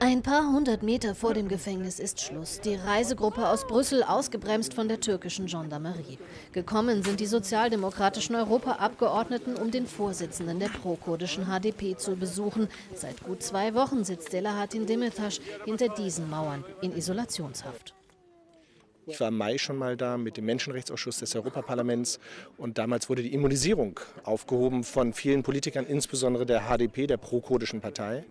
Ein paar hundert Meter vor dem Gefängnis ist Schluss. Die Reisegruppe aus Brüssel ausgebremst von der türkischen Gendarmerie. Gekommen sind die sozialdemokratischen Europaabgeordneten, um den Vorsitzenden der prokurdischen HDP zu besuchen. Seit gut zwei Wochen sitzt Selahattin Demirtas hinter diesen Mauern in Isolationshaft. Ich war im Mai schon mal da mit dem Menschenrechtsausschuss des Europaparlaments und damals wurde die Immunisierung aufgehoben von vielen Politikern, insbesondere der HDP, der pro-kurdischen Partei.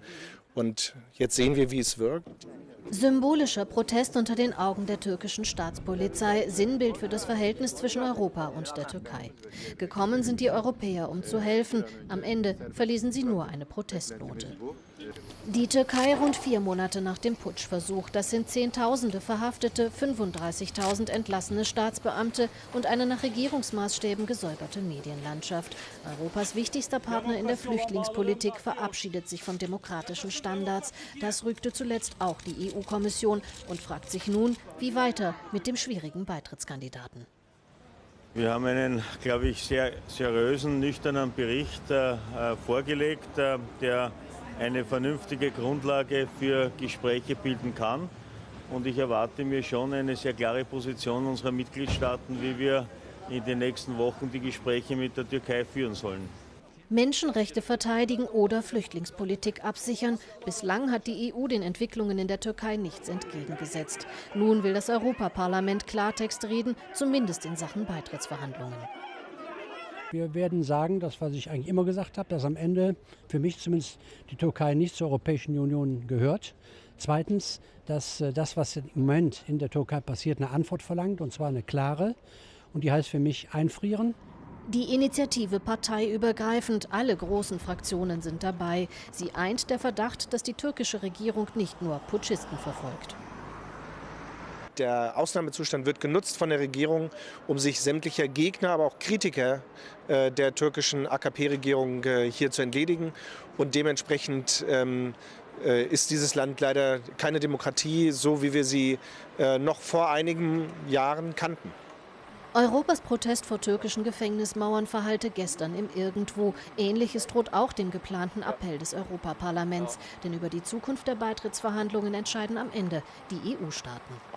Und jetzt sehen wir, wie es wirkt. Symbolischer Protest unter den Augen der türkischen Staatspolizei, Sinnbild für das Verhältnis zwischen Europa und der Türkei. Gekommen sind die Europäer, um zu helfen. Am Ende verließen sie nur eine Protestnote. Die Türkei rund vier Monate nach dem Putschversuch. Das sind Zehntausende Verhaftete, 35.000 entlassene Staatsbeamte und eine nach Regierungsmaßstäben gesäuberte Medienlandschaft. Europas wichtigster Partner in der Flüchtlingspolitik verabschiedet sich von demokratischen Standards. Das rügte zuletzt auch die EU-Kommission und fragt sich nun, wie weiter mit dem schwierigen Beitrittskandidaten. Wir haben einen, glaube ich, sehr seriösen, nüchternen Bericht äh, vorgelegt, äh, der eine vernünftige Grundlage für Gespräche bilden kann. Und ich erwarte mir schon eine sehr klare Position unserer Mitgliedstaaten, wie wir in den nächsten Wochen die Gespräche mit der Türkei führen sollen. Menschenrechte verteidigen oder Flüchtlingspolitik absichern. Bislang hat die EU den Entwicklungen in der Türkei nichts entgegengesetzt. Nun will das Europaparlament Klartext reden, zumindest in Sachen Beitrittsverhandlungen. Wir werden sagen, das was ich eigentlich immer gesagt habe, dass am Ende für mich zumindest die Türkei nicht zur Europäischen Union gehört. Zweitens, dass äh, das, was im Moment in der Türkei passiert, eine Antwort verlangt, und zwar eine klare. Und die heißt für mich einfrieren. Die Initiative parteiübergreifend, alle großen Fraktionen sind dabei. Sie eint der Verdacht, dass die türkische Regierung nicht nur Putschisten verfolgt. Der Ausnahmezustand wird genutzt von der Regierung, um sich sämtlicher Gegner, aber auch Kritiker äh, der türkischen AKP-Regierung äh, hier zu entledigen. Und dementsprechend ähm, äh, ist dieses Land leider keine Demokratie, so wie wir sie noch vor einigen Jahren kannten. Europas Protest vor türkischen Gefängnismauern verhallte gestern im Irgendwo. Ähnliches droht auch dem geplanten Appell des Europaparlaments. Denn über die Zukunft der Beitrittsverhandlungen entscheiden am Ende die EU-Staaten.